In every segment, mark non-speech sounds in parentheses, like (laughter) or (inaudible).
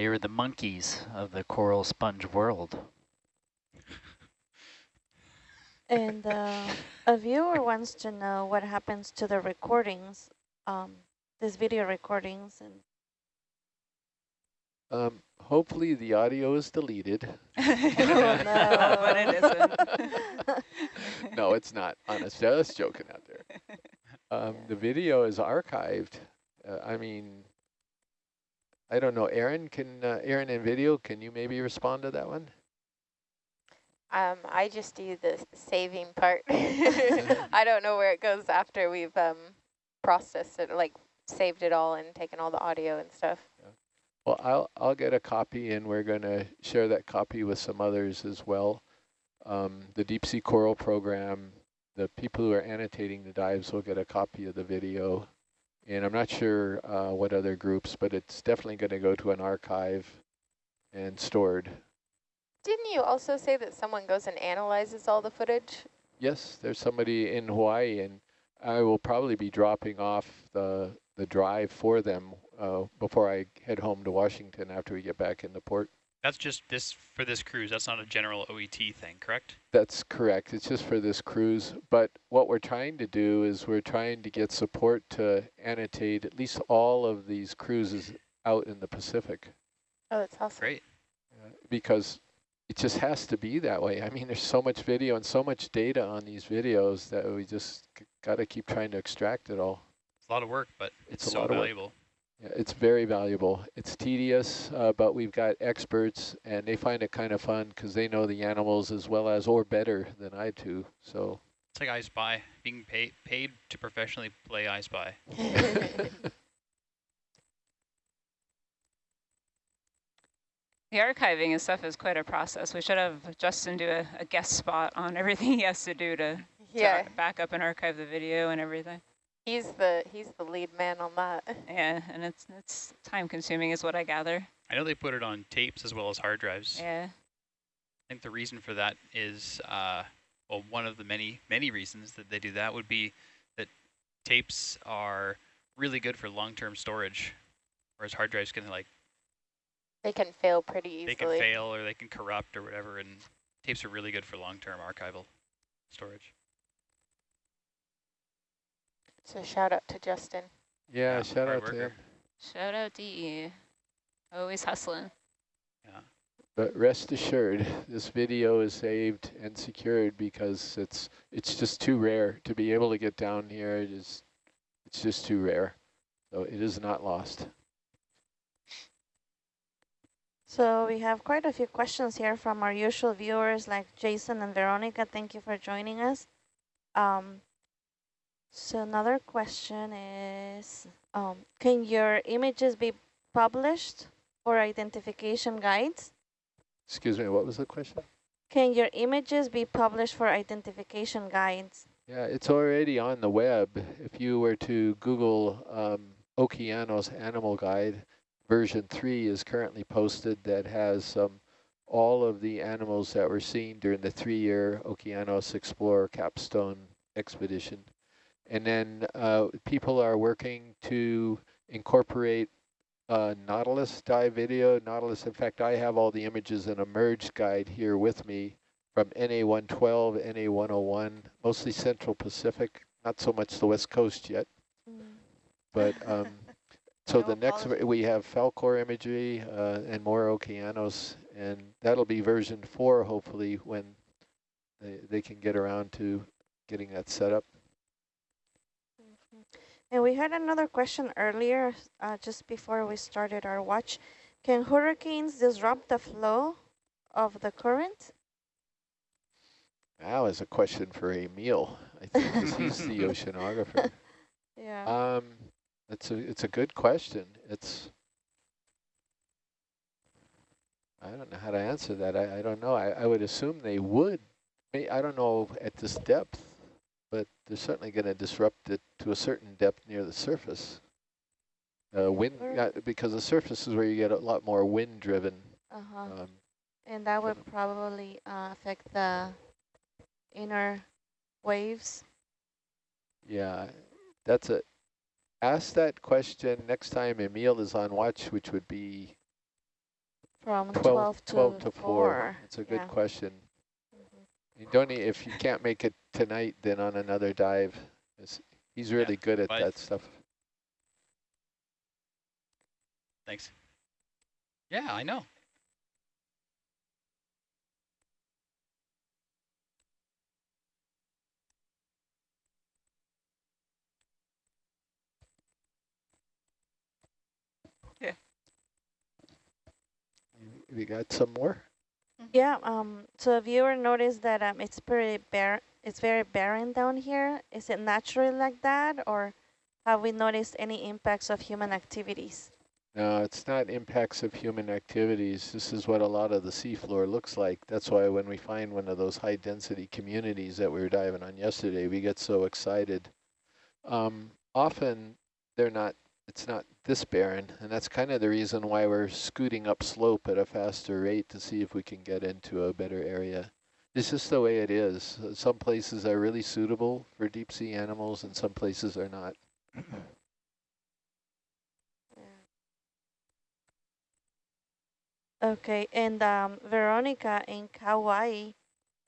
They are the monkeys of the coral sponge world. And uh, a viewer wants to know what happens to the recordings, um, these video recordings. and. Um, hopefully the audio is deleted. (laughs) oh, no. (laughs) but (laughs) it isn't. no, it's not. Honest, just joking out there. Um, Yeah. The video is archived. Uh, I mean, I don't know. Aaron, can uh, Aaron and video? Can you maybe respond to that one? Um, I just do the saving part. (laughs) (laughs) I don't know where it goes after we've um, processed it, like saved it all and taken all the audio and stuff. Well, I'll I'll get a copy, and we're going to share that copy with some others as well. Um, the deep sea coral program, the people who are annotating the dives will get a copy of the video, and I'm not sure uh, what other groups, but it's definitely going to go to an archive and stored. Didn't you also say that someone goes and analyzes all the footage? Yes, there's somebody in Hawaii, and I will probably be dropping off the the drive for them uh, before I head home to Washington after we get back into port. That's just this for this cruise. That's not a general OET thing, correct? That's correct. It's just for this cruise. But what we're trying to do is we're trying to get support to annotate at least all of these cruises out in the Pacific Oh, that's awesome. Great. uh, because it just has to be that way. I mean, there's so much video and so much data on these videos that we just got to keep trying to extract it all. It's a lot of work, but It's it's, so valuable. work. Valuable. Yeah, it's very valuable. It's tedious, uh, but we've got experts, and they find it kind of fun because they know the animals as well as or better than I do. So It's like I Spy, being paid paid to professionally play I Spy. (laughs) The archiving and stuff is quite a process. We should have Justin do a, a guest spot on everything he has to do to, to yeah, ar- back up and archive the video and everything. He's the he's the lead man on that. Yeah, and it's it's time consuming is what I gather. I know they put it on tapes as well as hard drives. Yeah. I think the reason for that is, uh, well, one of the many, many reasons that they do that would be that tapes are really good for long-term storage, whereas hard drives can like, They can fail pretty easily. they can fail or they can corrupt or whatever, and tapes are really good for long-term archival storage. So shout out to Justin. yeah, Yeah, shout hard out to him. Shout out DE. Always hustling. Yeah. But rest assured, this video is saved and secured because it's it's just too rare to be able to get down here. It is, it's just too rare. So it is not lost. So we have quite a few questions here from our usual viewers like Jason and Veronica. Thank you for joining us. Um, so another question is, um, can your images be published for identification guides? Excuse me, what was the question? Can your images be published for identification guides? Yeah, it's already on the web. If you were to Google um, Okeanos Animal Guide, version 3 is currently posted that has um, all of the animals that were seen during the three-year Okeanos Explorer capstone expedition. And then uh, people are working to incorporate uh, Nautilus dive video. Nautilus, in fact, I have all the images in a merged guide here with me from NA112, NA101, mostly Central Pacific, not so much the West Coast yet. But um, (laughs) so No the next, we have Falcor imagery uh, and more Okeanos, and that'll be version four, hopefully, when they, they can get around to getting that set up. And we had another question earlier, uh, just before we started our watch. Can hurricanes disrupt the flow of the current? That was a question for Emil, I think, he's the (laughs) oceanographer. (laughs) Yeah. Um, it's a it's a good question. It's I don't know how to answer that. I, I don't know. I, I would assume they would. I don't know at this depth, but they're certainly going to disrupt it to a certain depth near the surface. Uh, wind uh, because the surface is where you get a lot more wind driven. Uh-huh. Um, And that would probably uh, affect the inner waves. Yeah, that's it. Ask that question next time Emil is on watch, which would be From 12, 12, to, 12 to 4. 4. It's a good yeah. question. You don't need, if you can't make it tonight, then on another dive. He's really good at that stuff. Thanks. Yeah, I know. You- You got some more? Yeah, um, so a viewer noticed that um, it's pretty bare, it's very barren down here. Is it naturally like that, or have we noticed any impacts of human activities? No, it's not impacts of human activities. This is what a lot of the seafloor looks like. That's why when we find one of those high density communities that we were diving on yesterday, we get so excited. Um, often they're not, it's not this barren, and that's kind of the reason why we're scooting up slope at a faster rate to see if we can get into a better area. It's just the way it is. Some places are really suitable for deep sea animals and some places are not. Okay, and um, Veronica in Kauai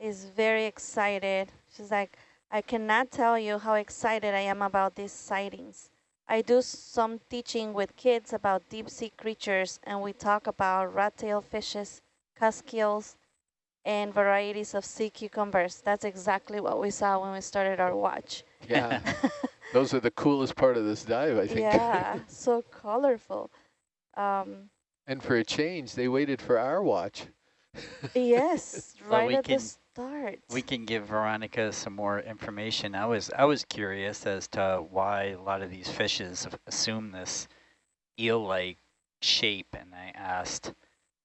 is very excited. She's like, I cannot tell you how excited I am about these sightings. I do some teaching with kids about deep sea creatures, and we talk about rat tail fishes, cusk eels, and varieties of sea cucumbers. That's exactly what we saw when we started our watch. Yeah. (laughs) Those are the coolest part of this dive, I think. yeah, (laughs) so colorful. Um, and for a change, they waited for our watch. yes, (laughs) Well, right we at can- the start. We can give Veronica some more information. I was I was curious as to why a lot of these fishes assume this eel-like shape, and I asked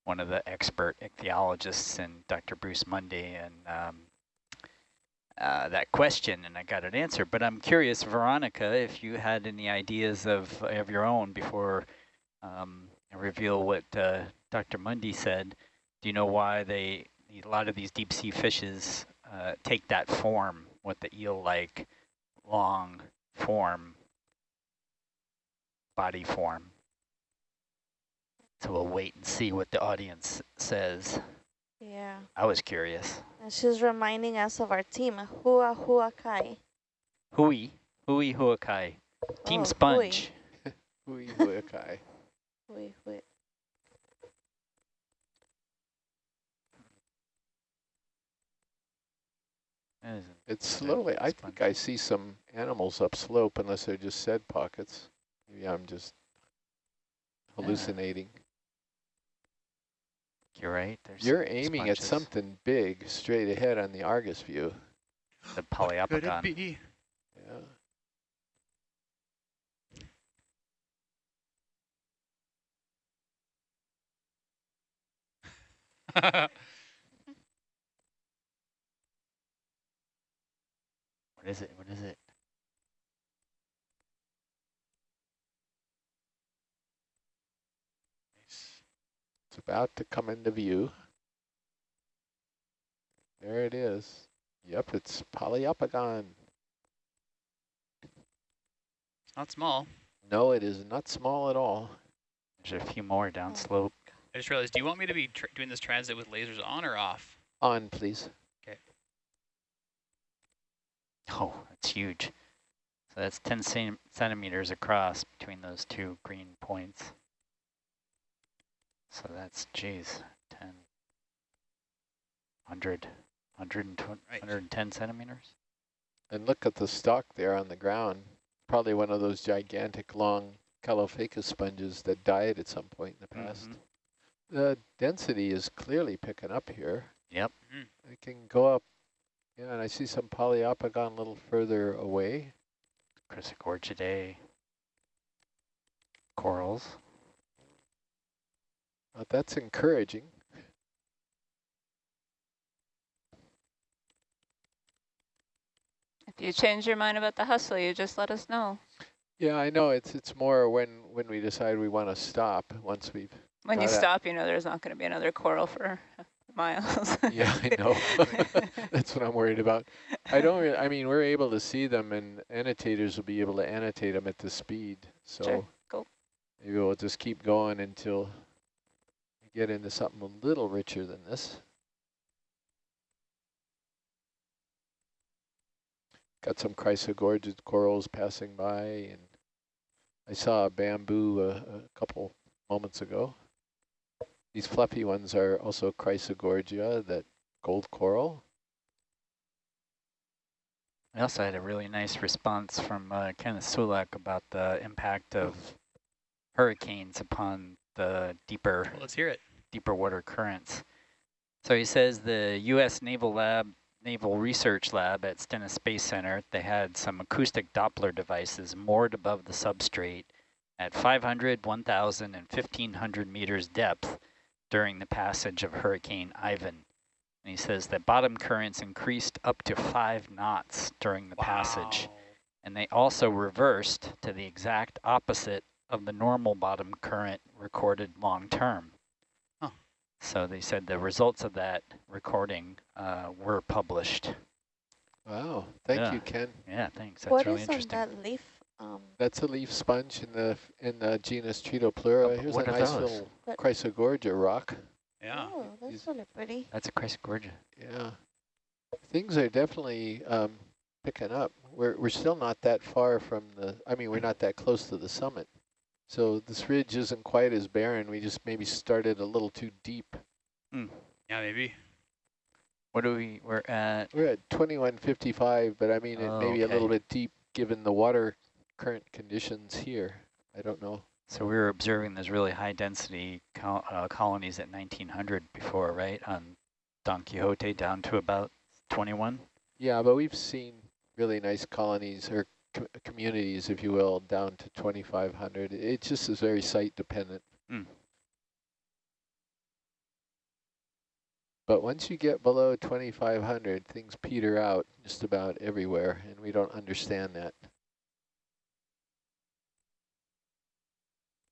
one of the expert ichthyologists and Dr. Bruce Mundy and um, uh, that question, and I got an answer. But I'm curious, Veronica, if you had any ideas of of your own before um, I reveal what uh, Dr. Mundy said. Do you know why they a lot of these deep sea fishes uh, take that form with the eel-like long form, body form? So we'll wait and see what the audience says. yeah. I was curious. And she's reminding us of our team, Hua Hua Kai. Hui, hui huakai, Team Oh, Sponge. (laughs) Hui huikai. Hui, hui. That is- It's slowly, I think I see some animals up slope unless they're just said pockets. Maybe I'm just hallucinating. You're right. There's You're some aiming at something big straight ahead on the Argus view. The Could it be? Yeah. (laughs) What is it? What is it? It's about to come into view. There it is. Yep, it's Poliopogon. It's not small. No, it is not small at all. There's a few more Oh. downslope. I just realized, do you want me to be tr doing this transit with lasers on or off? On, please. (laughs) Oh, that's huge. So that's 10 centimeters across between those two green points. So that's, geez, 10, 100, 120, Right. 110 centimeters? And look at the stalk there on the ground. Probably one of those gigantic long Caulophacus sponges that died at some point in the past. Mhm. The density is clearly picking up here. Yep. Mhm. It can go up. Yeah, and I see some poliopogon a little further away. Chrysogorgidae, corals. That's encouraging. If you change your mind about the hustle, you just let us know. Yeah, I know. It's it's more when when we decide we want to stop. Once we've When you Got stop, you know there's not going to be another coral for miles. (laughs) yeah, I know. (laughs) That's what I'm worried about. I don't. Re I mean, we're able to see them, and annotators will be able to annotate them at the speed. So Sure, cool. maybe we'll just keep going until we get into something a little richer than this. Got some chrysogorgid corals passing by, and I saw a bamboo uh, a couple moments ago. These fluffy ones are also chrysogorgia, that gold coral. I also had a really nice response from uh, Kenneth Sulak about the impact of hurricanes upon the deeper Well, let's hear it. deeper water currents. So he says the U.S. Naval Lab, Naval Research Lab at Stennis Space Center, they had some acoustic Doppler devices moored above the substrate at 500, 1,000, and 1,500 meters depth during the passage of Hurricane Ivan. And he says that bottom currents increased up to five knots during the passage. And they also reversed to the exact opposite of the normal bottom current recorded long term. Huh. So they said the results of that recording uh, were published. Wow, thank Yeah. you, Ken. Yeah, thanks. That's What really is on interesting. that leaf? Um, That's a leaf sponge in the in the genus Tretopleura. Oh, Here's a nice those? little What? chrysogorgia rock. Yeah. Oh, that's These- really pretty. That's a Chrysogorgia. Yeah, things are definitely um, picking up. We're we're still not that far from the. I mean, we're not that close to the summit, so this ridge isn't quite as barren. We just maybe started a little too deep. Yeah, maybe. What do we, we're at, We're at 2155, but I mean, it Oh, may be a little bit deep given the water current conditions here. I don't know. so we were observing those really high density col uh, colonies at 1900 before, right? On Don Quixote down to about 21? Yeah, but we've seen really nice colonies or co communities, if you will, down to 2,500. It just is very site dependent. Mm. But once you get below 2,500, things peter out just about everywhere, and we don't understand that.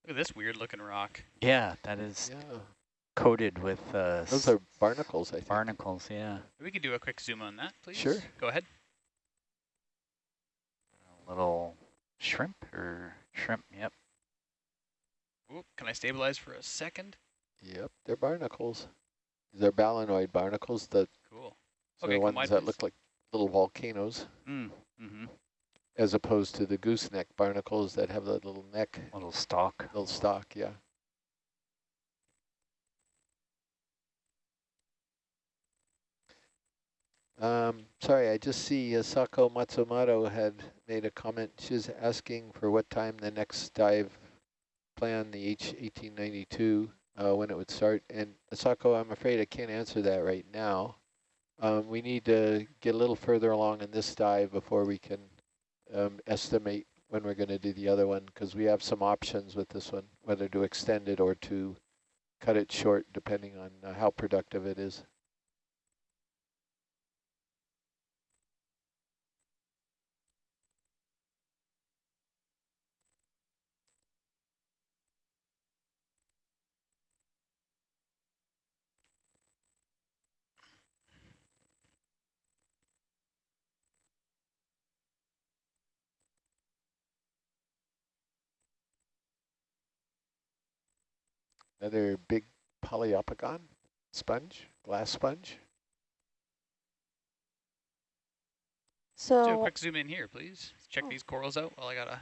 Look at this weird looking rock. Yeah, that is Yeah, coated with uh, those are barnacles, I think. barnacles, yeah. We could do a quick zoom on that, please. Sure. Go ahead. A little shrimp or shrimp, yep. Ooh, can I stabilize for a second? Yep, they're barnacles. They're balanoid barnacles, the, Cool. so Okay, the ones wide, that please. look like little volcanoes, Mm, mm-hmm. As opposed to the gooseneck barnacles that have the little neck, Little stalk. little stalk, yeah. Um, sorry, I just see uh, Sako Matsumoto had made a comment. She's asking for what time the next dive plan, the H1892, uh, when it would start. And Sako, I'm afraid I can't answer that right now. Um, we need to get a little further along in this dive before we can um, estimate when we're going to do the other one, because we have some options with this one, whether to extend it or to cut it short, depending on uh, how productive it is. Another big poliopogon sponge, glass sponge. So Do a So, quick zoom in here, please. Check Oh. these corals out while I got a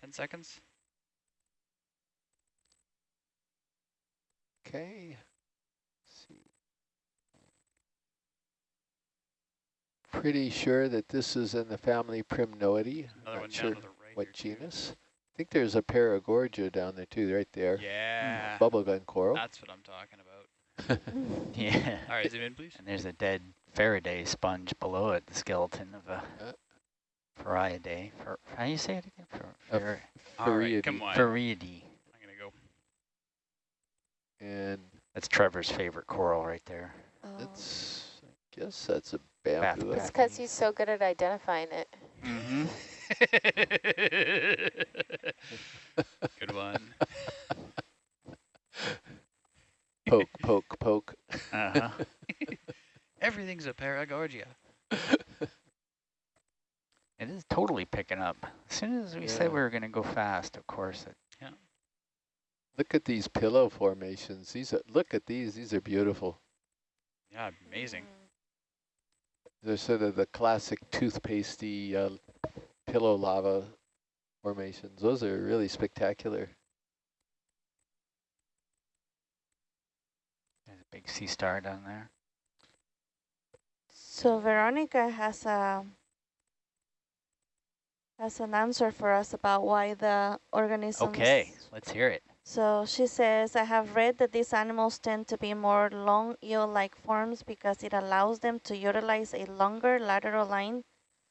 10 seconds. Okay. Pretty sure that this is in the family Primnoidae. I'm Another not one sure down to the right. what genus. too. Genus. I think there's a Paragorgia down there too, right there. Yeah. Bubblegum coral. That's what I'm talking about. (laughs) Yeah. All right, zoom in, please. And there's a dead Faraday sponge below it, the skeleton of a Uh. Farreidae. Fer, how do you say it again? Fer, A fer, All right, Farreidae. come on. Farreidae. I'm going to go. And That's Trevor's favorite coral right there. oh, that's, I guess that's a bamboo. It's because he's so good at identifying it. Mm-hmm. (laughs) Good one. poke, poke, poke. Uh-huh. (laughs) Everything's a Paragorgia. (laughs) it is totally picking up. As soon as we Yeah. said we were going to go fast, of course, it yeah. Look at these pillow formations. These are, look at these. These are beautiful. Yeah, amazing. They're sort of the classic toothpastey uh, pillow lava formations. Those are really spectacular. There's a big sea star down there. So Veronica has a has an answer for us about why the organisms. Okay, let's hear it. So she says, I have read that these animals tend to be more long eel-like forms because it allows them to utilize a longer lateral line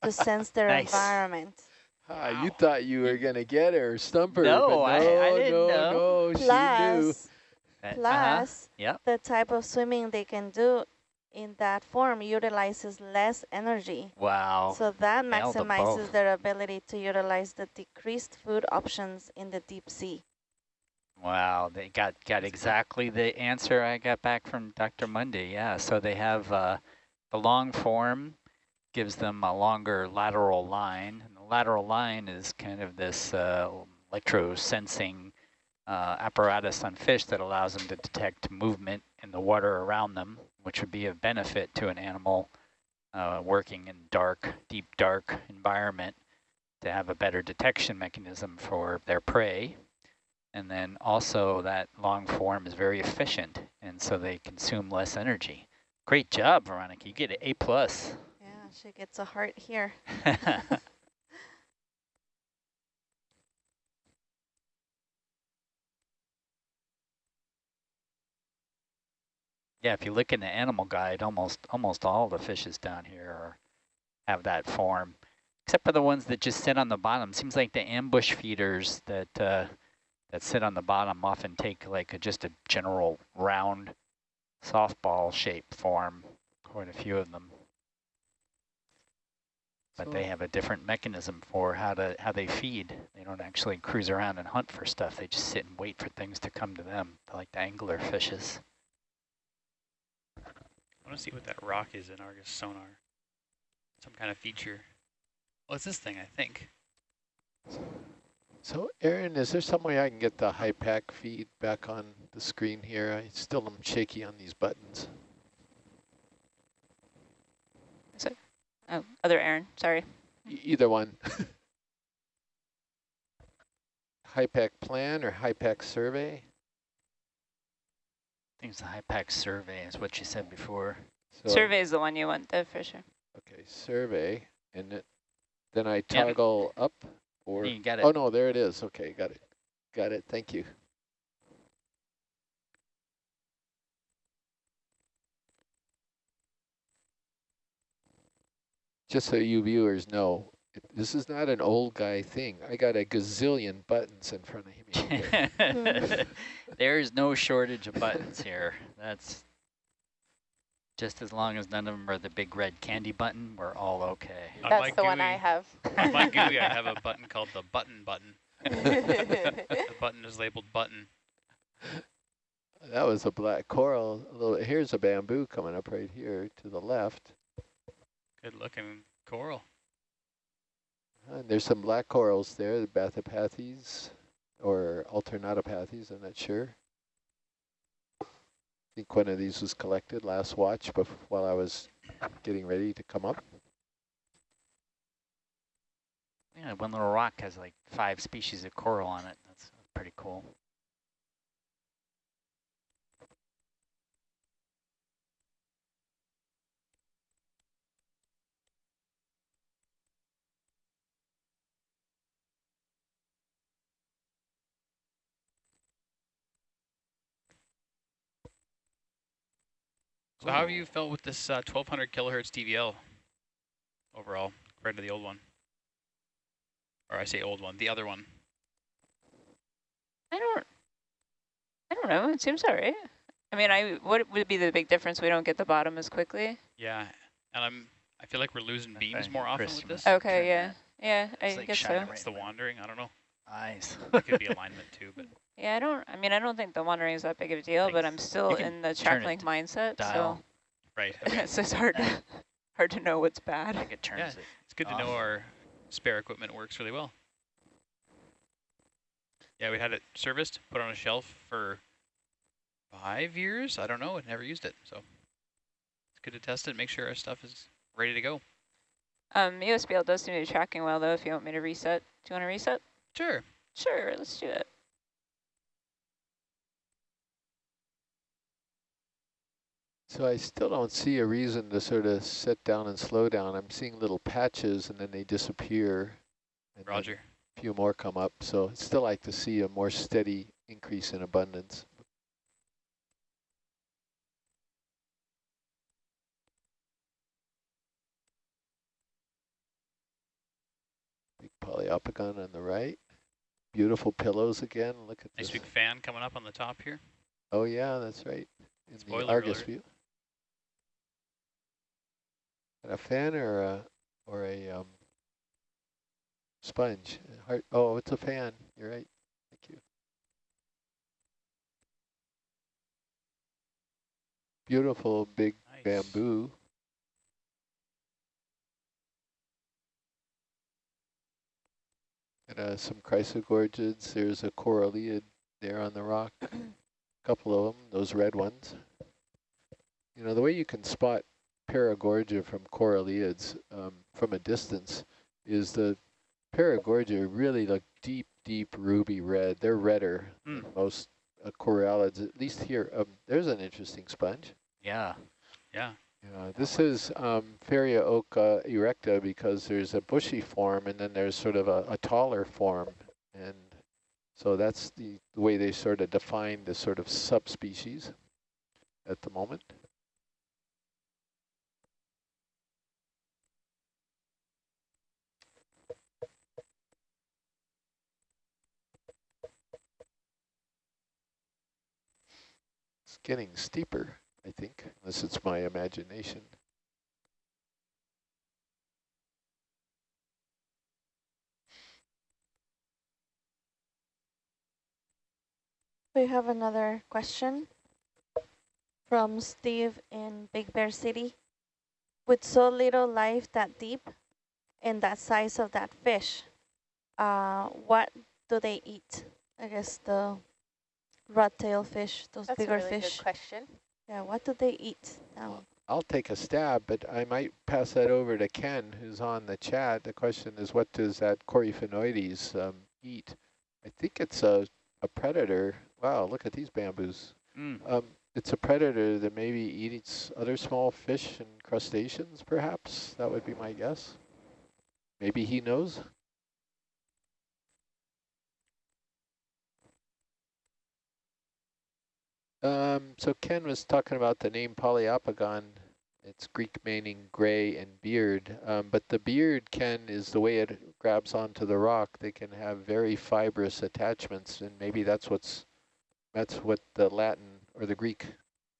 to sense their (laughs) Nice. environment. Ah, you thought you were going to get her, stump her. No, but I- no, I didn't no, know. no, she knew. Plus, Uh, uh-huh. Yep. the type of swimming they can do in that form utilizes less energy. Wow. So that maximizes both. their ability to utilize the decreased food options in the deep sea. Wow, they got, got exactly the answer I got back from Dr. Mundy. Yeah, so they have uh, the long form gives them a longer lateral line. And the lateral line is kind of this uh, electro-sensing uh, apparatus on fish that allows them to detect movement in the water around them, which would be of benefit to an animal uh, working in dark, deep dark environment to have a better detection mechanism for their prey. And then also that long form is very efficient, and so they consume less energy. Great job, Veronica. You get an A plus. She gets a heart here. (laughs) yeah, if you look in the animal guide, almost almost all the fishes down here are, have that form, except for the ones that just sit on the bottom. Seems like the ambush feeders that uh, that sit on the bottom often take like a, just a general round softball shape form. Quite a few of them. But they have a different mechanism for how to how they feed. They don't actually cruise around and hunt for stuff. They just sit and wait for things to come to them, like the angler fishes. I want to see what that rock is in Argus sonar. Some kind of feature. Well, it's this thing, I think. So, Aaron, is there some way I can get the HYPACK feed back on the screen here? I still am shaky on these buttons. Oh, other Aaron, sorry. E either one. (laughs) HYPACK plan or HYPACK survey? I think it's the HYPACK survey is what you said before. So, Survey is the one you want, though, for sure. Okay, survey, and it, then I Yeah. toggle up or, You got it. oh no, there it is. Okay, got it. Got it, thank you. Just so you viewers know, this is not an old guy thing. I got a gazillion buttons in front of me. (laughs) there is no shortage of buttons here. That's just as long as none of them are the big red candy button, we're all okay. That's my the one I have. On my (laughs) GUI, I have a button called the button button. (laughs) The button is labeled button. That was a black coral. A little, here's a bamboo coming up right here to the left. Good looking coral. And there's some black corals there, the Bathypathes or Alternatipathes, I'm not sure. I think one of these was collected last watch bef while I was getting ready to come up. Yeah, one little rock has like five species of coral on it. That's pretty cool. So how have you felt with this uh, 1200 kilohertz DVL overall compared to the old one? Or I say old one, the other one. I don't, I don't know. It seems all right. I mean, I what would be the big difference? We don't get the bottom as quickly. Yeah, and I'm I feel like we're losing beams Okay, more often Chris, with this. must- Okay, yeah, yeah, It's I like guess so. right It's the wandering. I don't know. Eyes. It could be (laughs) alignment too, but Yeah, I don't. I mean, I don't think the wandering is that big of a deal, but I'm still in the turn track it link mindset, Dial. right. so (laughs) Okay. so it's hard to hard to know what's I bad. think it turns Yeah. it. It's good to know our spare equipment works really well. Yeah, we had it serviced, put on a shelf for five years. I don't know. I never used it, so it's good to test it. Make sure our stuff is ready to go. Um, USBL does seem to be tracking well, though, if you want me to reset. Do you want to reset? Sure. Sure, let's do it. So I still don't see a reason to sort of set down and slow down. I'm seeing little patches and then they disappear. and Roger. A few more come up. So I'd still like to see a more steady increase in abundance. Big poliopogon on the right. Beautiful pillows again. Look at Nice this. big fan coming up on the top here. Oh yeah, that's right. In the Argus alert. view. A fan or a or a um, sponge? Heart, oh, it's a fan. You're right. Thank you. Beautiful big Nice. bamboo. And uh, some chrysogorgids. There's a coralliid there on the rock. A (clears throat) couple of them, those red ones. You know, the way you can spot paragorgia from coralliids um, from a distance is the paragorgia really look deep, deep ruby red. They're redder Mm. than most uh, coralliids, at least here. Um, there's an interesting sponge. Yeah. Yeah. Yeah, this is um, Farrea occa erecta because there's a bushy form and then there's sort of a, a taller form. And so that's the, the way they sort of define the sort of subspecies at the moment. Getting steeper, I think, unless it's my imagination. We have another question from Steve in Big Bear City. With so little life that deep and that size of that fish, uh, what do they eat? I guess the rat tail fish, those That's a bigger really fish. good question. Yeah, what do they eat now? I'll take a stab, but I might pass that over to Ken, who's on the chat. The question is, what does that Coryphaenoides um, eat? I think it's a, a predator. Wow, look at these bamboos. Mm. Um, it's a predator that maybe eats other small fish and crustaceans, perhaps. That would be my guess. Maybe he knows. Um, so Ken was talking about the name Poliopogon. It's Greek meaning gray and beard. Um, but the beard, Ken, is the way it grabs onto the rock. They can have very fibrous attachments, and maybe that's what's that's what the Latin or the Greek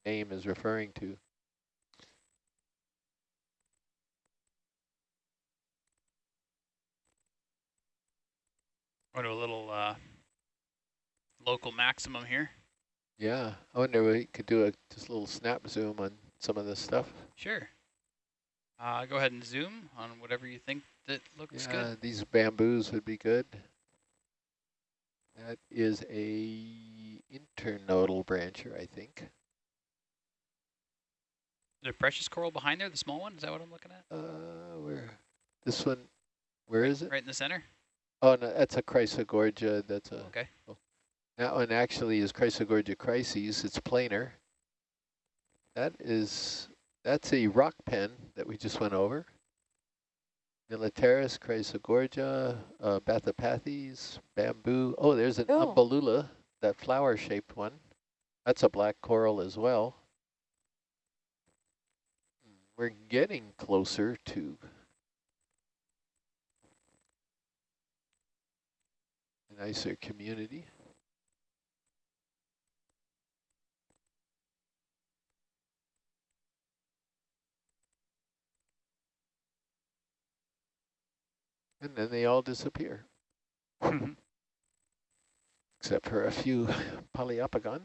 name is referring to. Go to a little uh, local maximum here. Yeah, I wonder if we could do a just a little snap zoom on some of this stuff. Sure. Uh, go ahead and zoom on whatever you think that looks yeah, good. these bamboos would be good. That is a internodal brancher, I think. Is there precious coral behind there, the small one? Is that what I'm looking at? Uh, where? This one, where is it? Right in the center? Oh, no, that's a Chrysogorgia. That's a. Okay. That one actually is Chrysogorgia chryseis. It's planar. That is, that's a rock pen that we just went over. Militaris, Chrysogorgia, uh, Bathypathes, bamboo. Oh, there's an Oh. umbellula, that flower-shaped one. That's a black coral as well. We're getting closer to a nicer community. And then they all disappear, except for a few poliopogon.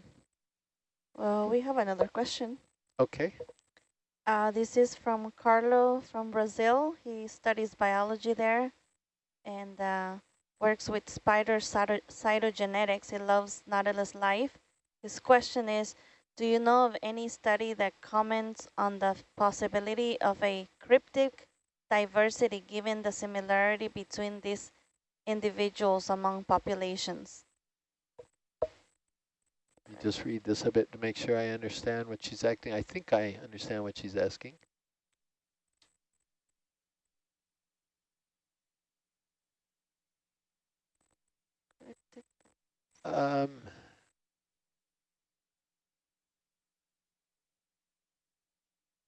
Well, we have another question. Okay. Uh, this is from Carlo from Brazil. He studies biology there. And uh, works with spider cyto cytogenetics. He loves Nautilus life. His question is, do you know of any study that comments on the possibility of a cryptic diversity given the similarity between these individuals among populations? Me just read this a bit to make sure I understand what she's acting. I think I understand what she's asking. Um,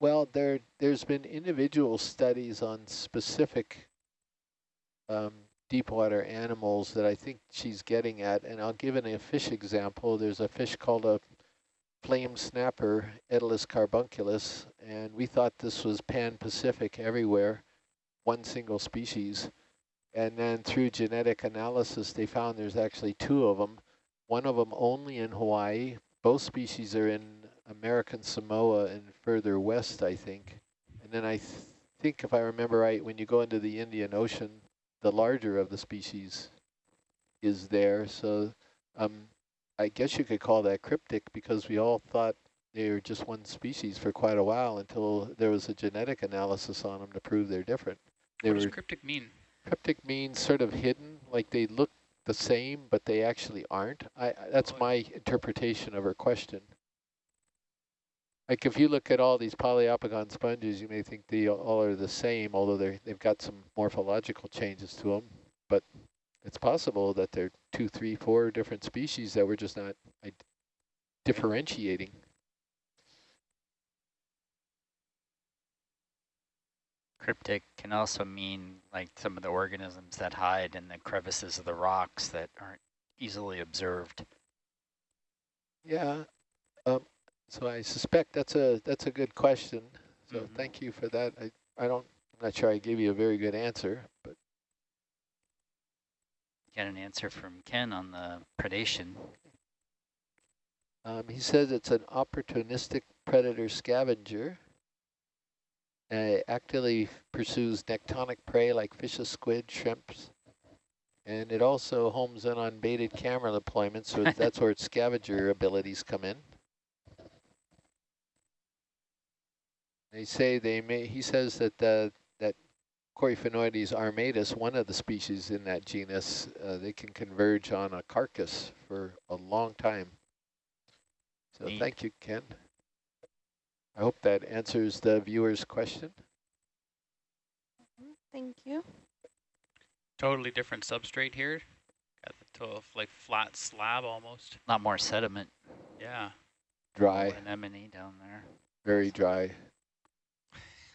well, there, there's been individual studies on specific um, deep water animals that I think she's getting at, and I'll give an, a fish example. There's a fish called a flame snapper, Etelis carbunculus, and we thought this was pan-Pacific everywhere, one single species. And then through genetic analysis, they found there's actually two of them, one of them only in Hawaii. Both species are in American Samoa and further west, I think. And then I th think, if I remember right, when you go into the Indian Ocean, the larger of the species is there. So um, I guess you could call that cryptic because we all thought they were just one species for quite a while until there was a genetic analysis on them to prove they're different. They what does cryptic mean? Cryptic means sort of hidden, like they look the same, but they actually aren't. I, that's my interpretation of her question. Like if you look at all these poliopogon sponges, you may think they all are the same, although they they've got some morphological changes to them. But it's possible that they're two, three, four different species that we're just not differentiating. Cryptic can also mean like some of the organisms that hide in the crevices of the rocks that aren't easily observed. Yeah, um, so I suspect that's a that's a good question. So mm -hmm. thank you for that. I I don't I'm not sure I gave you a very good answer, but got an answer from Ken on the predation. Um, he says it's an opportunistic predator scavenger. Uh, actively pursues nectonic prey like fishes, squid, shrimps, and it also homes in on baited camera deployments, so (laughs) that's where its scavenger abilities come in. They say they may, he says that the, that Coryphaenoides armatus, one of the species in that genus, uh, they can converge on a carcass for a long time. So Neat. thank you, Ken. I hope that answers the viewer's question. Thank you. Totally different substrate here. Got the total, like flat slab almost. A lot more sediment. Yeah. Dry. Anemone down there. Very dry.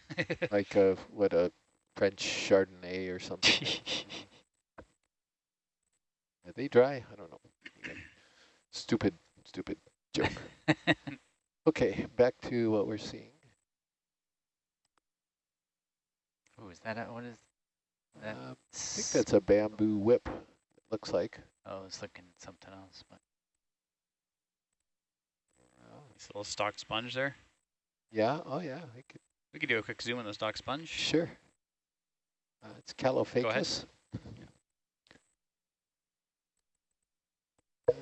(laughs) like a what a French Chardonnay or something. (laughs) Are they dry? I don't know. Stupid, stupid joke. (laughs) Okay, back to what we're seeing. Oh, is that a, what is that? Uh, I think that's a bamboo whip, it looks like. Oh, I was looking at something else. but Nice little stock sponge there. Yeah, oh yeah. I could. We could do a quick zoom on this stock sponge. Sure. Uh, it's I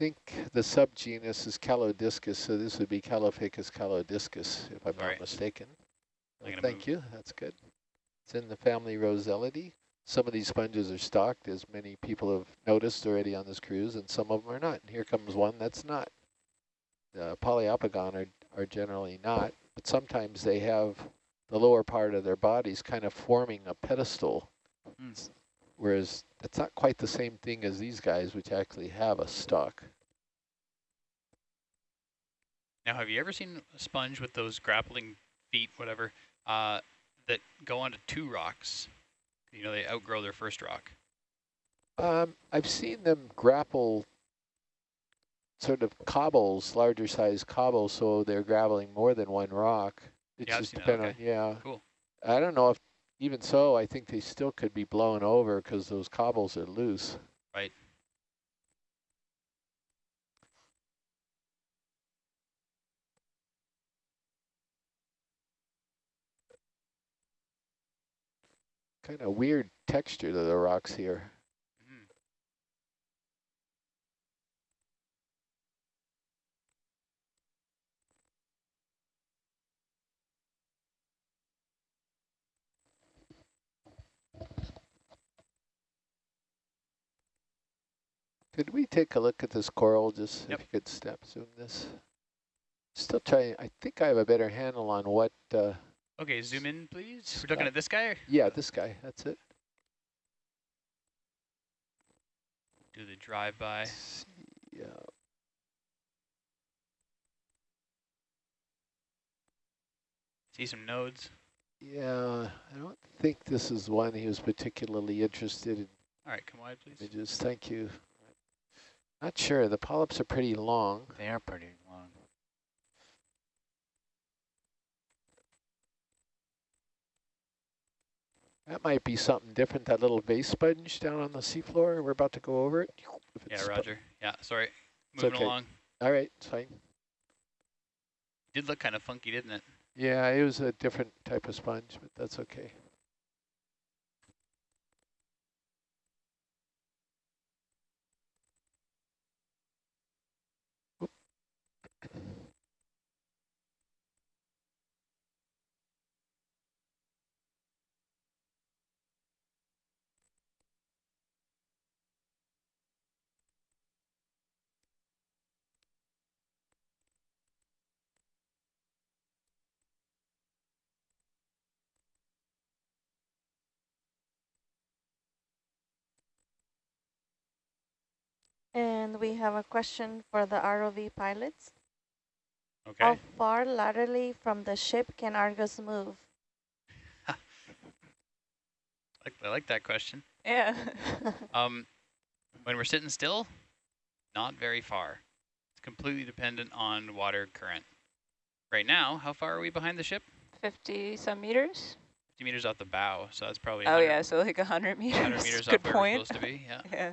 think the subgenus is Caulodiscus, so this would be Caulophacus caulodiscus, if I'm Sorry. not mistaken. Well, thank move. you, that's good. It's in the family Rosellidae. Some of these sponges are stocked, as many people have noticed already on this cruise, and some of them are not. And here comes one that's not. The Poliopogon are, are generally not, but sometimes they have the lower part of their bodies kind of forming a pedestal. Mm whereas it's not quite the same thing as these guys, which actually have a stalk. Now, have you ever seen a sponge with those grappling feet, whatever, uh, that go onto two rocks? You know, they outgrow their first rock. Um, I've seen them grapple sort of cobbles, larger size cobbles, so they're grappling more than one rock. It yeah, just depends okay. on, yeah. Cool. I don't know if even so, I think they still could be blown over because those cobbles are loose. Right. Kind of weird texture to the rocks here. Mm. Could we take a look at this coral, just Yep. if you could step zoom this? Still trying, I think I have a better handle on what, uh, Okay, zoom in, please. We're looking at this guy. Or? yeah, this guy, that's it. Do the drive-by. Yeah, See some nodes. yeah, I don't think this is one he was particularly interested in All right, come wide, please. images, thank you. Not sure, the polyps are pretty long. They are pretty long. That might be something different, that little vase sponge down on the seafloor, we're about to go over it. Yeah, Roger. Yeah, sorry. Moving okay. along. All right, it's fine. Did look kind of funky, didn't it? Yeah, it was a different type of sponge, but that's okay. And we have a question for the ROV pilots. Okay. How far laterally from the ship can Argus move? (laughs) I like that question. Yeah. (laughs) Um, when we're sitting still, not very far. It's completely dependent on water current. Right now, how far are we behind the ship? 50 some meters? 50 meters off the bow, so that's probably Oh yeah, so like 100 meters. 100 meters (laughs) Good off where point. we're supposed to be. Yeah. Yeah.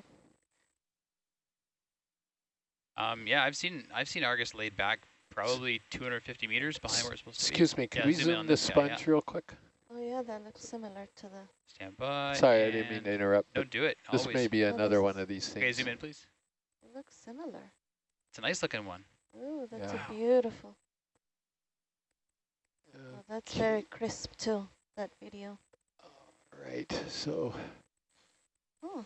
Um, yeah, I've seen I've seen Argus laid back probably 250 meters behind where it's supposed to be. Excuse me, can Yeah, we zoom in on zoom the this guy, yeah. sponge real quick? oh yeah, that looks similar to the, Stand by. Sorry, I didn't mean to interrupt, Don't do it. this always. may be Oh, another this one is- of these things. Okay, zoom in, please. it looks similar. It's a nice looking one. Ooh, that's Yeah. a beautiful. Uh, Oh, that's very crisp too, that video. Right, so Oh.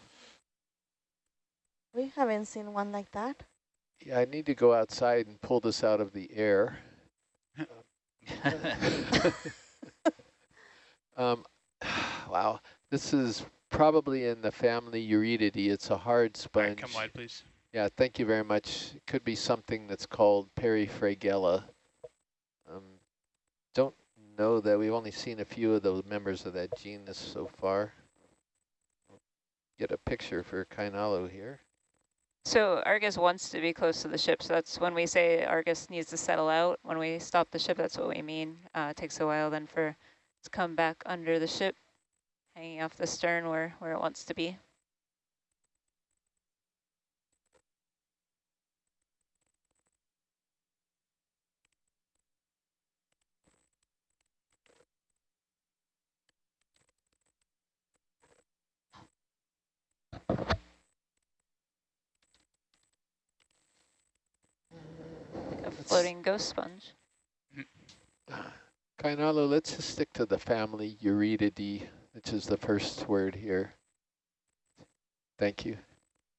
We haven't seen one like that. Yeah, I need to go outside and pull this out of the air. (laughs) um, (sighs) wow, this is probably in the family Euretidae. It's a hard All right, sponge. come wide, please. Yeah, thank you very much. It could be something that's called Periphragella. Um, don't know that we've only seen a few of the members of that genus so far. Get a picture for Kainalo here. So Argus wants to be close to the ship, so that's when we say Argus needs to settle out. When we stop the ship, that's what we mean. Uh, it takes a while then for it to come back under the ship, hanging off the stern where, where it wants to be. Floating ghost sponge. (sighs) Kainalo, let's just stick to the family Euretidae, which is the first word here. Thank you.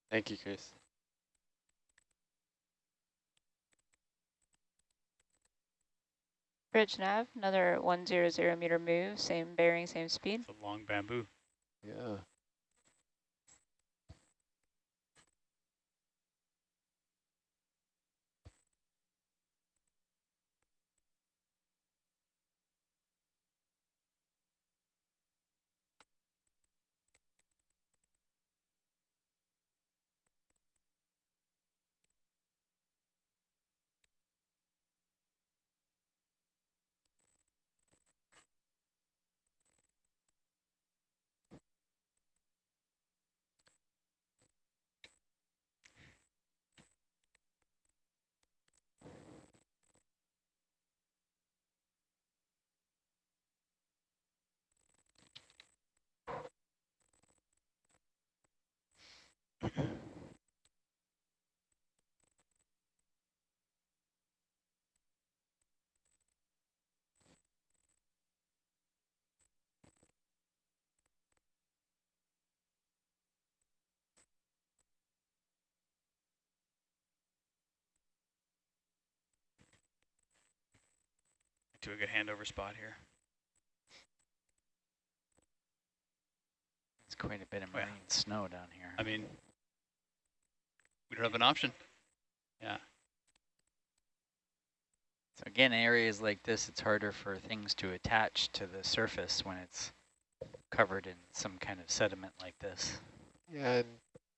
Thank you, Chris. Bridge nav, another 100 meter move, same bearing, same speed. It's a long bamboo. Yeah. To a good handover spot here. It's quite a bit of Oh, yeah. snow down here. I mean, we don't have an option. Yeah. So again, areas like this, it's harder for things to attach to the surface when it's covered in some kind of sediment like this. Yeah, and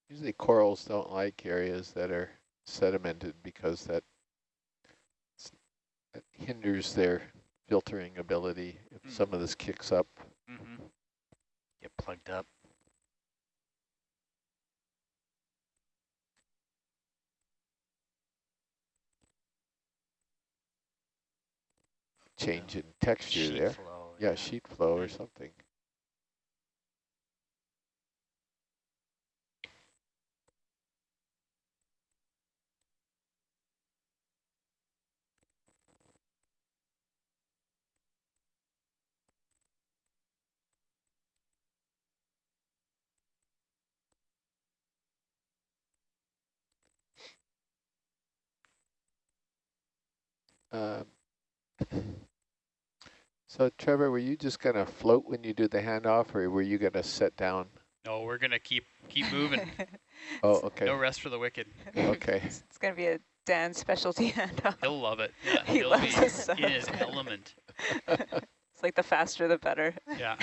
usually corals don't like areas that are sedimented because that, that hinders their filtering ability if Mm. some of this kicks up. Mm -hmm. Get plugged up. change in texture Sheet there. flow. Yeah, sheet flow or something. Um, so Trevor, were you just gonna float when you do the handoff, or were you gonna sit down? No, we're gonna keep keep moving. (laughs) Oh, okay, No rest for the wicked. okay. (laughs) It's, it's going to be a Dan specialty (laughs) handoff. He'll love it. Yeah, He he'll loves be the sun. in his element. It's like the faster the better. Yeah.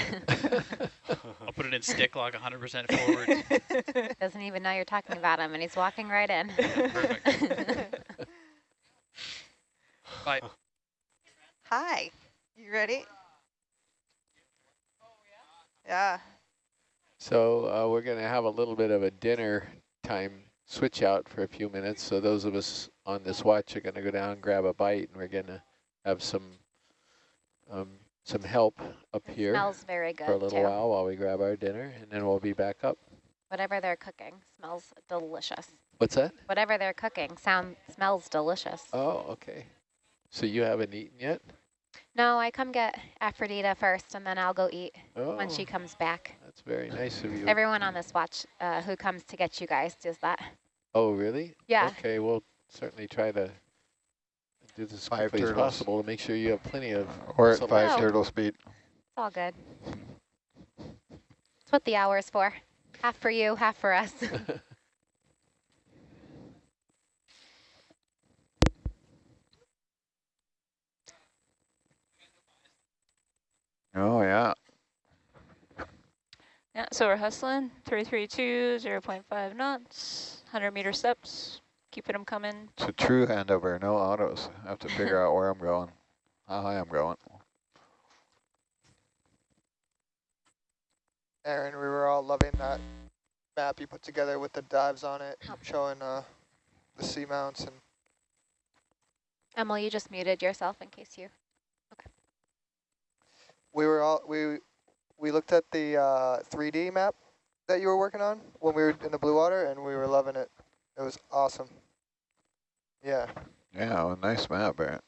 I'll put it in stick lock 100% forward. Doesn't even know you're talking about him, and he's walking right in. Perfect. Bye. Hi, you ready? Yeah. So uh, we're gonna have a little bit of a dinner time switch out for a few minutes. So those of us on this watch are gonna go down and grab a bite, and we're gonna have some um, some help up here Smells very good for a little too. while while we grab our dinner, and then we'll be back up. Whatever they're cooking smells delicious. What's that? Whatever they're cooking sound smells delicious. Oh, okay. So you haven't eaten yet? No, I come get Aphrodita first, and then I'll go eat Oh, when she comes back. that's very nice of you. Everyone on this watch uh, who comes to get you guys does that. oh, really? Yeah. Okay, we'll certainly try to do this as Five quickly as possible to make sure you have plenty of Or at selection. five Oh. turtle speed. It's all good. It's what the hour is for. Half for you, half for us. (laughs) Oh, yeah. Yeah, so we're hustling, 332, 0 0.5 knots, 100 meter steps, keeping them coming. It's a true handover, no autos. I have to figure out where I'm going, how high I'm going. Aaron, we were all loving that map you put together with the dives on it, showing uh, the seamounts and Emily, you just muted yourself in case you. We were all we we looked at the uh, 3D map that you were working on when we were in the blue water, and we were loving it. It was awesome. Yeah, Yeah, well, nice map, Barrett.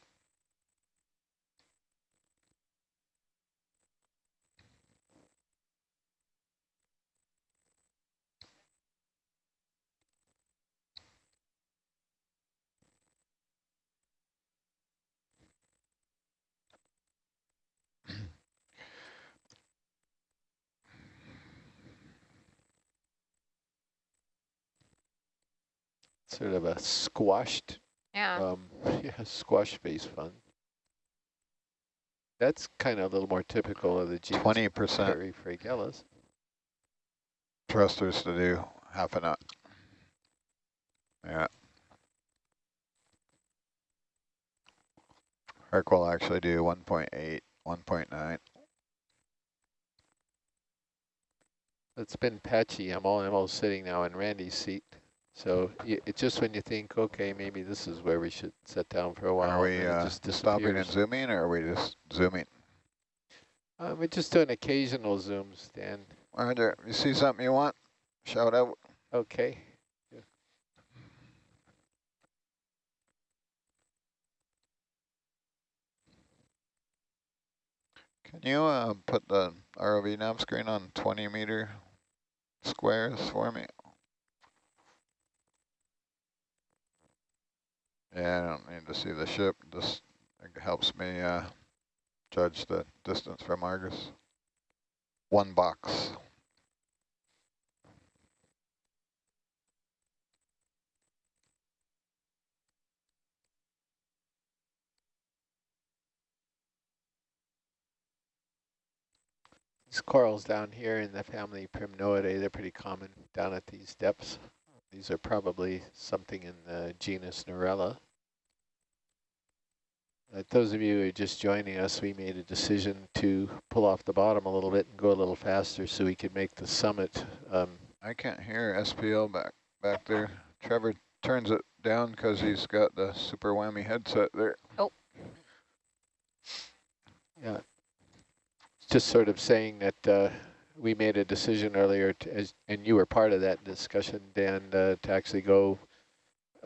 Sort of a squashed, Yeah. um, (laughs) yeah, squash face fun. That's kind of a little more typical of the genus 20% Prairie fragilis. thrusters to do half a knot. Yeah. Herc will actually do 1.8, 1.9. It's been patchy. I'm all, I'm all sitting now in Randy's seat. So it's just when you think, okay, maybe this is where we should sit down for a while. Are we uh, just stopping and zooming, or are we just zooming? Uh, we're just doing occasional zooms, Dan. Roger, you see something you want? Shout out. Okay. Can you uh, put the ROV nav screen on 20 meter squares for me? Yeah, I don't need to see the ship. Just it helps me uh, judge the distance from Argus. One box. These corals down here in the family Primnoidae, they're pretty common down at these depths. These are probably something in the genus Narella. Uh, those of you who are just joining us, we made a decision to pull off the bottom a little bit and go a little faster so we could make the summit. Um, I can't hear SPL back back there. Trevor turns it down because he's got the super whammy headset there. Oh. Yeah. Just sort of saying that uh, we made a decision earlier, to, as, and you were part of that discussion, Dan, uh, to actually go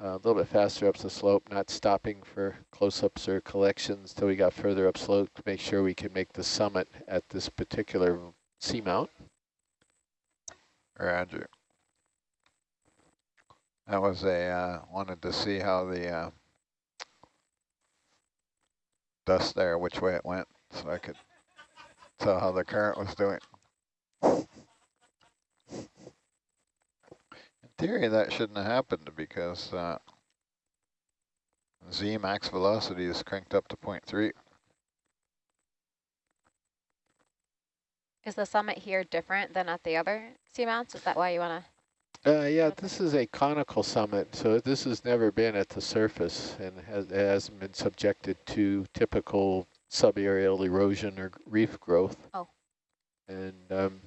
uh, a little bit faster up the slope, not stopping for close-ups or collections till we got further up slope to make sure we could make the summit at this particular seamount. Roger. That was a, uh, wanted to see how the uh, dust there, which way it went, so I could tell how the current was doing. In theory, that shouldn't have happened because uh, Z max velocity is cranked up to 0.3. Is the summit here different than at the other seamounts? Is that why you want to? Uh, yeah, this is a conical summit, so this has never been at the surface and has, hasn't been subjected to typical subaerial erosion or reef growth. Oh. And um,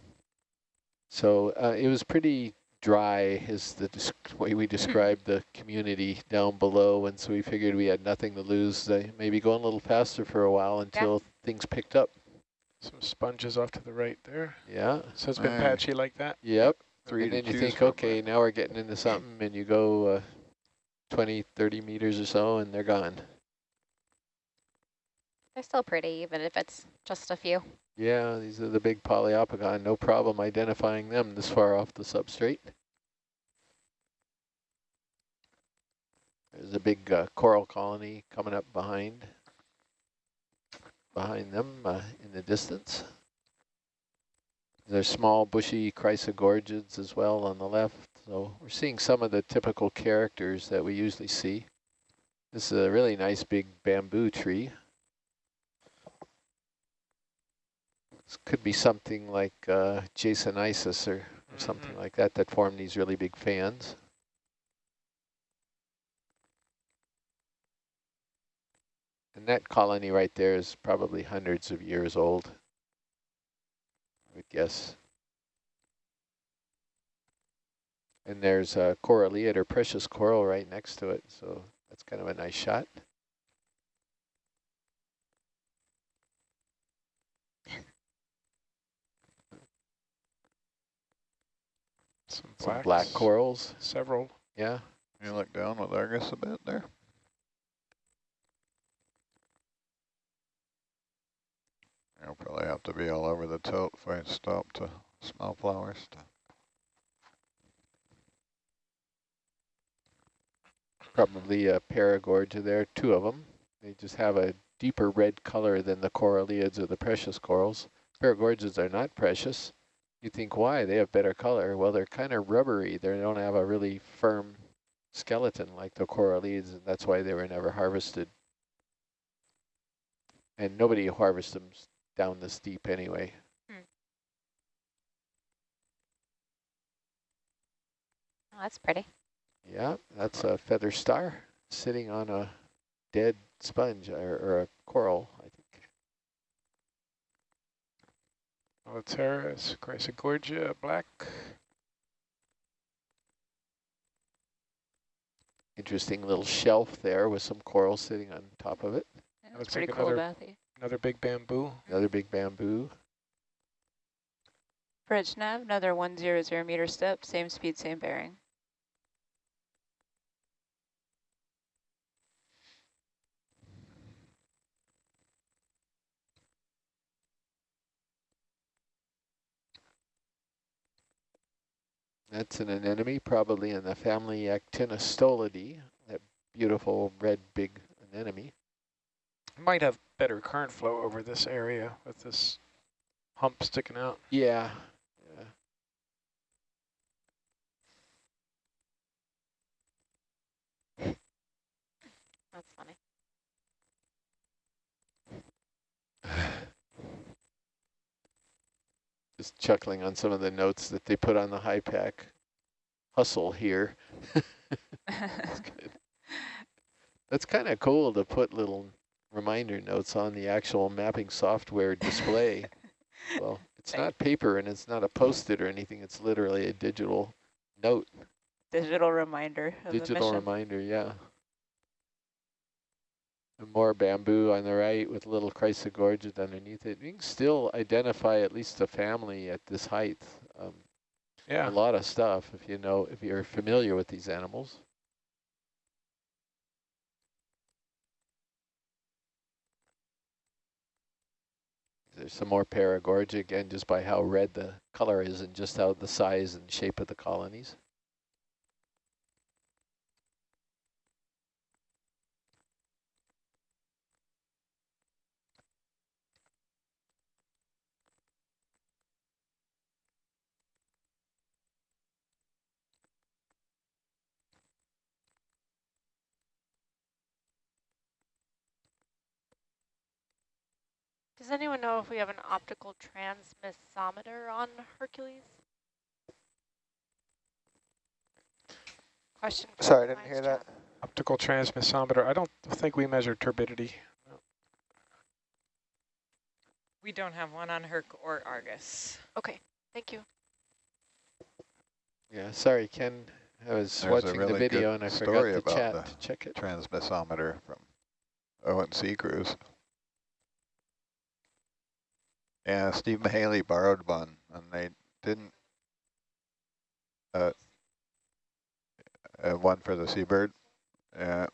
so uh, it was pretty dry is the way we (laughs) described the community down below, and so we figured we had nothing to lose. Uh, maybe going a little faster for a while until yeah. things picked up. Some sponges off to the right there. Yeah. So it's been right. patchy like that? Yep. Three and then you think, okay, now we're getting into something, and you go uh, 20, 30 meters or so, and they're gone. They're still pretty, even if it's just a few. Yeah, these are the big Poliopogon. No problem identifying them this far off the substrate. There's a big uh, coral colony coming up behind behind them uh, in the distance. There's small bushy chrysogorgids as well on the left. So we're seeing some of the typical characters that we usually see. This is a really nice big bamboo tree. Could be something like uh, Jasonisis or, or mm -hmm. something like that that form these really big fans. And that colony right there is probably hundreds of years old. I would guess. And there's a coralliid or precious coral right next to it, so that's kind of a nice shot. Some, Some black corals. Several. Yeah. You look down with Argus a bit there. I'll probably have to be all over the tilt if I stop to smell flowers. Probably a paragorgia there, two of them. They just have a deeper red color than the coralliids or the precious corals. Paragorgias are not precious. You think why? They have better color. Well, they're kind of rubbery. They don't have a really firm skeleton like the coralliids, and that's why they were never harvested. And nobody harvests them down this deep anyway. Hmm. Oh, that's pretty. Yeah, that's a feather star sitting on a dead sponge or, or a coral, I think. Alateris, Chrysogorgia, black. Interesting little shelf there with some coral sitting on top of it. Yeah, that's pretty like cool, Bathy. Another big bamboo. Another big bamboo. Bridge nav, another 100 meter step, same speed, same bearing. That's an anemone, probably in the family Actinostolidae, that beautiful red big anemone. Might have better current flow over this area with this hump sticking out. Yeah. yeah. That's funny. (sighs) (laughs) Just chuckling on some of the notes that they put on the HYPACK hustle here. That's. (laughs) That's kind of cool to put little reminder notes on the actual mapping software display. (laughs) well, it's not paper and it's not a post-it or anything. It's literally a digital note. Digital reminder of Digital reminder, yeah. And more bamboo on the right with little chrysogorgia underneath it. You can still identify at least a family at this height. Um, Yeah. a lot of stuff if you know, if you're familiar with these animals. There's some more paragorgia again, just by how red the color is and just how the size and shape of the colonies. Does anyone know if we have an optical transmissometer on Hercules? Question. from Sorry, I didn't hear chat. that. Optical transmissometer. I don't think we measure turbidity. We don't have one on Herc or Argus. Okay, thank you. Yeah, sorry, Ken. I was There's a watching the video and I forgot story to about chat the to check it. Transmissometer from ONC cruise. Yeah, Steve Mahaley borrowed one, and they didn't. Uh, uh, one for the Seabird, yeah,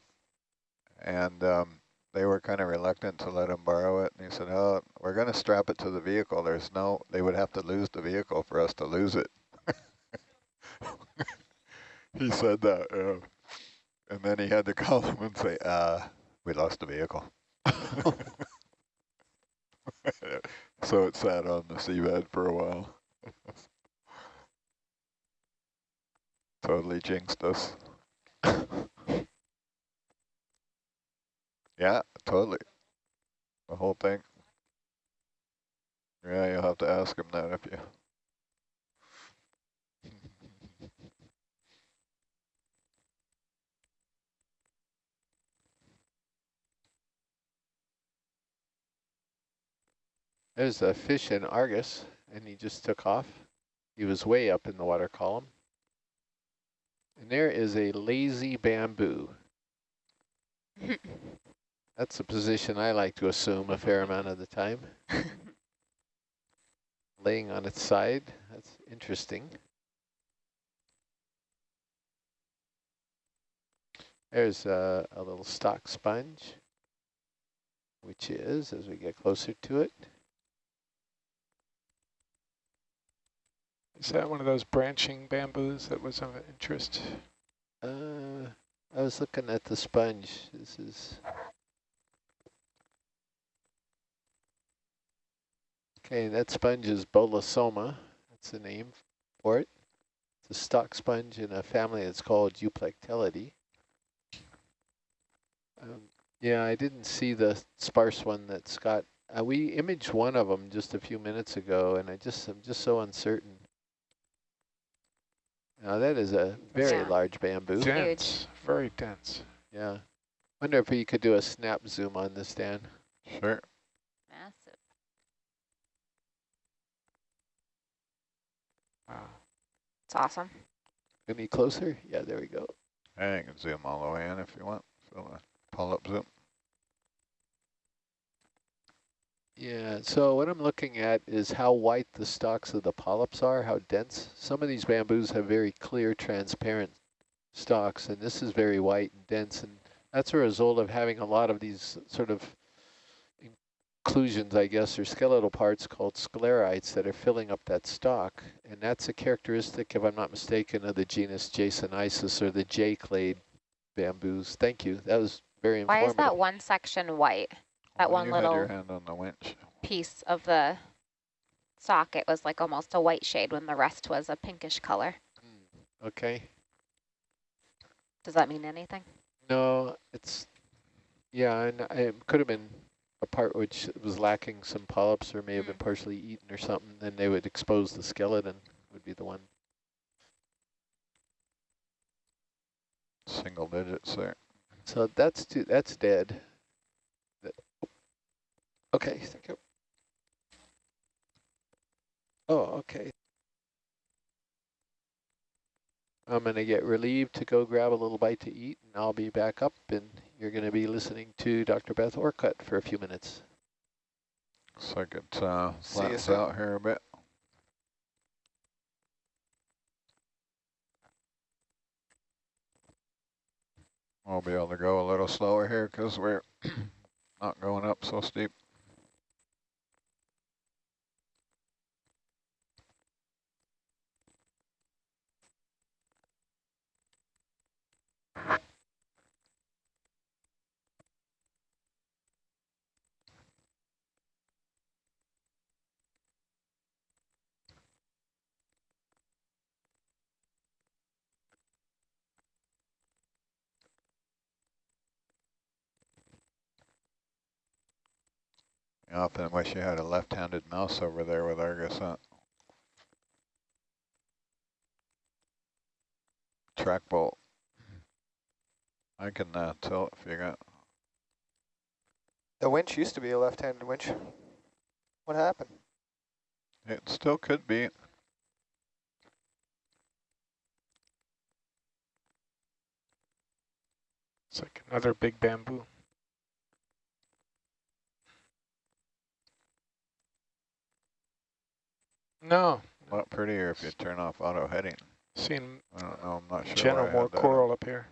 and um, they were kind of reluctant to let him borrow it. And he said, "Oh, we're going to strap it to the vehicle. There's no, they would have to lose the vehicle for us to lose it." (laughs) he said that, yeah. and then he had to (laughs) call them and say, "Uh, we lost the vehicle." (laughs) so it sat on the seabed for a while. (laughs) totally jinxed us. (laughs) yeah, totally. The whole thing. Yeah, you'll have to ask him that if you... There's a fish in Argus, and he just took off. He was way up in the water column. And there is a lazy bamboo. (laughs) That's a position I like to assume a fair amount of the time. (laughs) Laying on its side, that's interesting. There's a, a little stock sponge, which is, as we get closer to it, Is that one of those branching bamboos that was of interest? Uh, I was looking at the sponge. This is okay. That sponge is Bolosoma. That's the name for it. It's a stock sponge in a family that's called Euplectellidae. Um, yeah, I didn't see the sparse one that Scott. Uh, we imaged one of them just a few minutes ago, and I just I'm just so uncertain. Now that is a very Yeah. large bamboo. Dense, very dense. Yeah. Wonder if we could do a snap zoom on this, Dan. Sure. Massive. Wow. It's awesome. Any closer? Yeah, there we go. Yeah, you can zoom all the way in if you want. So pull up zoom. Yeah, so what I'm looking at is how white the stalks of the polyps are, how dense. Some of these bamboos have very clear, transparent stalks, and this is very white and dense, and that's a result of having a lot of these sort of inclusions, I guess, or skeletal parts called sclerites that are filling up that stalk, and that's a characteristic, if I'm not mistaken, of the genus Jasonisis or the J-clade bamboos. Thank you. That was very important. Why informative. is that one section white? That Well, one you your little hand on the winch. piece of the socket was like almost a white shade when the rest was a pinkish color. Hmm, okay. Does that mean anything? No, it's, yeah, and it could have been a part which was lacking some polyps or may have been hmm. partially eaten or something. Then they would expose the skeleton would be the one. Single digits there. So that's too, that's dead. Okay, thank you. Oh, okay. I'm going to get relieved to go grab a little bite to eat, and I'll be back up, and you're going to be listening to Dr. Beth Orcutt for a few minutes. Looks like it uh, out here a bit. We'll be able to go a little slower here because we're (clears throat) not going up so steep. I often wish you had a left-handed mouse over there with Argus on. Track bolt. I can uh, tell if you got. The winch used to be a left-handed winch. What happened? It still could be. It's like another big bamboo. No, A lot prettier if you turn off auto heading. Seen I don't know. I'm not sure. general more coral up here.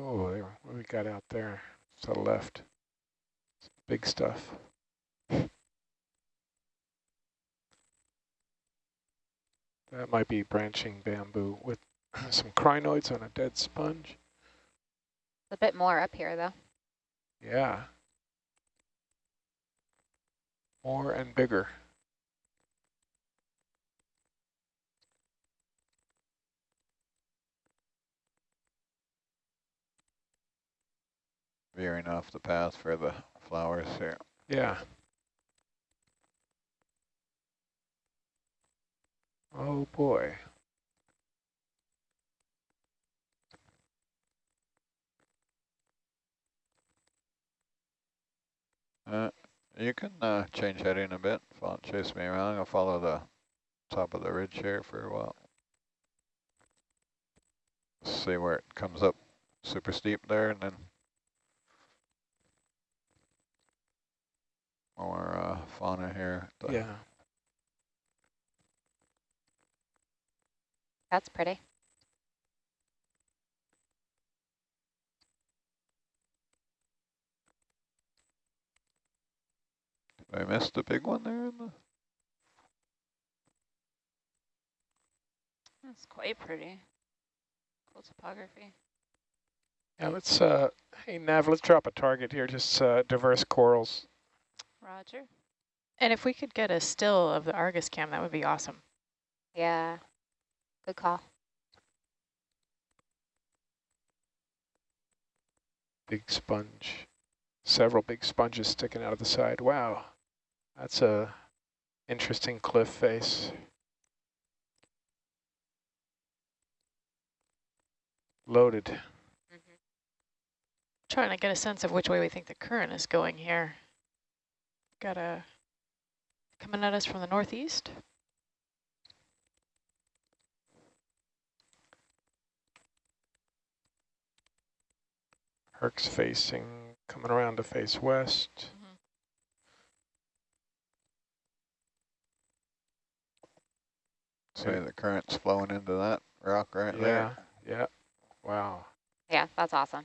Oh, there, what we got out there to the left? Some big stuff. That might be branching bamboo with (clears throat) some crinoids on a dead sponge. A bit more up here though. Yeah. More and bigger. Veering off the path for the flowers here. Yeah. Oh boy. Uh, you can uh, change heading a bit. Follow, chase me around. I'll follow the top of the ridge here for a while. See where it comes up super steep there and then more uh, fauna here. Yeah. That's pretty. I missed a big one there. In the That's quite pretty. Cool topography. Yeah, let's, uh, hey Nav, let's drop a target here, just uh, diverse corals. Roger. And if we could get a still of the Argus cam, that would be awesome. Yeah. Good call. Big sponge. Several big sponges sticking out of the side. Wow. That's a interesting cliff face. Loaded. Mm-hmm. Trying to get a sense of which way we think the current is going here. Got a coming at us from the northeast. Herc's facing, coming around to face west. See the current's flowing into that rock right yeah, there. Yeah, wow. Yeah, that's awesome.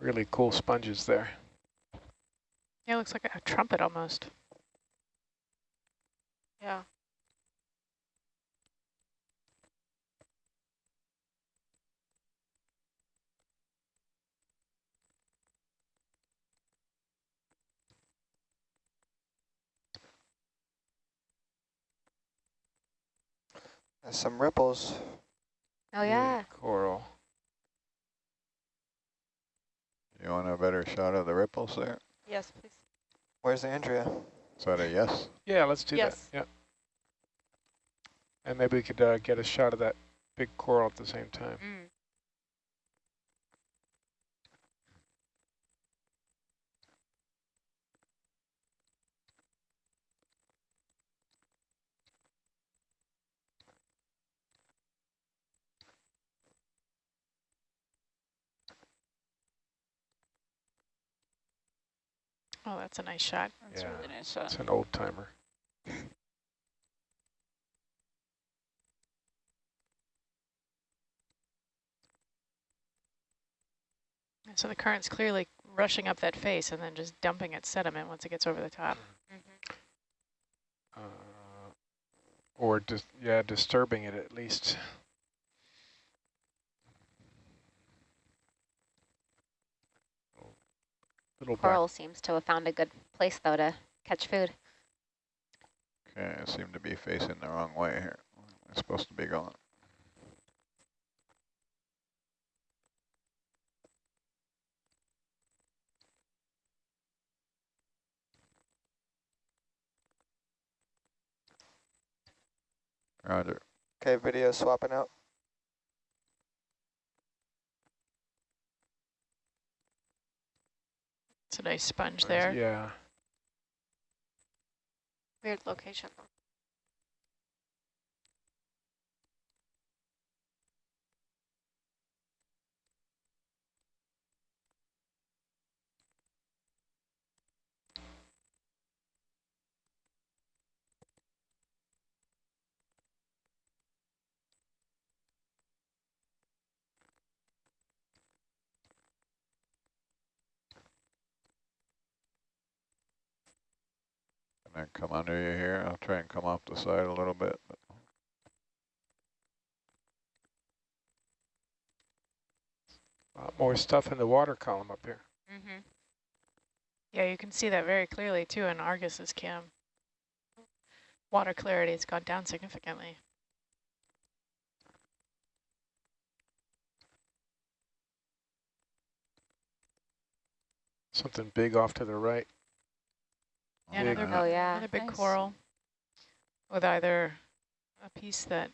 Really cool sponges there. Yeah, it looks like a trumpet almost. Yeah. Some ripples. Oh yeah. Coral. You want a better shot of the ripples there? Yes, please. Where's Andrea? Is that a yes? Yeah, let's do Yes. that. Yeah. And maybe we could uh, get a shot of that big coral at the same time. Mm. Oh, that's a nice shot. That's yeah, a really nice shot. It's an old timer. So the current's clearly rushing up that face and then just dumping its sediment once it gets over the top. Uh, or just yeah, disturbing it at least. Little back. Coral seems to have found a good place though to catch food. Okay, I seem to be facing the wrong way here. It's supposed to be going. Roger. Okay, video swapping out. It's a nice sponge there. Yeah. Weird location though. Can I come under you here? I'll try and come off the side a little bit. But lot more stuff in the water column up here. Mm-hmm. Yeah, you can see that very clearly too in Argus's cam. Water clarity has gone down significantly. Something big off to the right. Yeah, Big. another, Oh, yeah. another big Nice. coral with either a piece that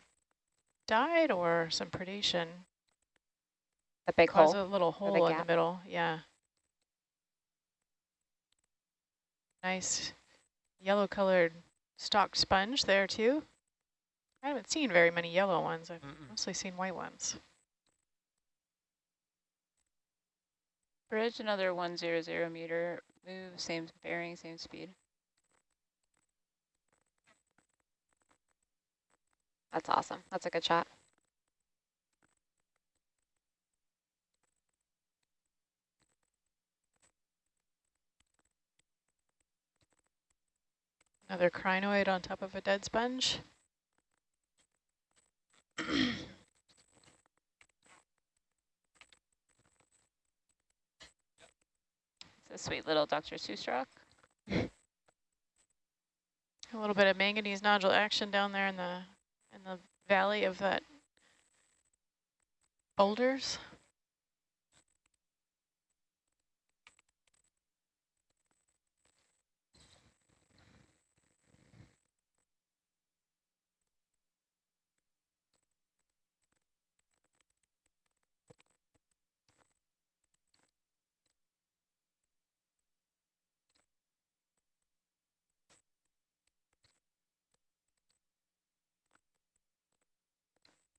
died or some predation. The big Cause hole. a little the hole in the middle, yeah. Nice yellow colored stalked sponge there too. I haven't seen very many yellow ones. I've mostly seen white ones. Bridge, another 100 meter move, same bearing, same speed. That's awesome. That's a good shot. Another crinoid on top of a dead sponge. It's a sweet little Dr. Seuss rock. (laughs) A little bit of manganese nodule action down there in the in the valley of that boulders.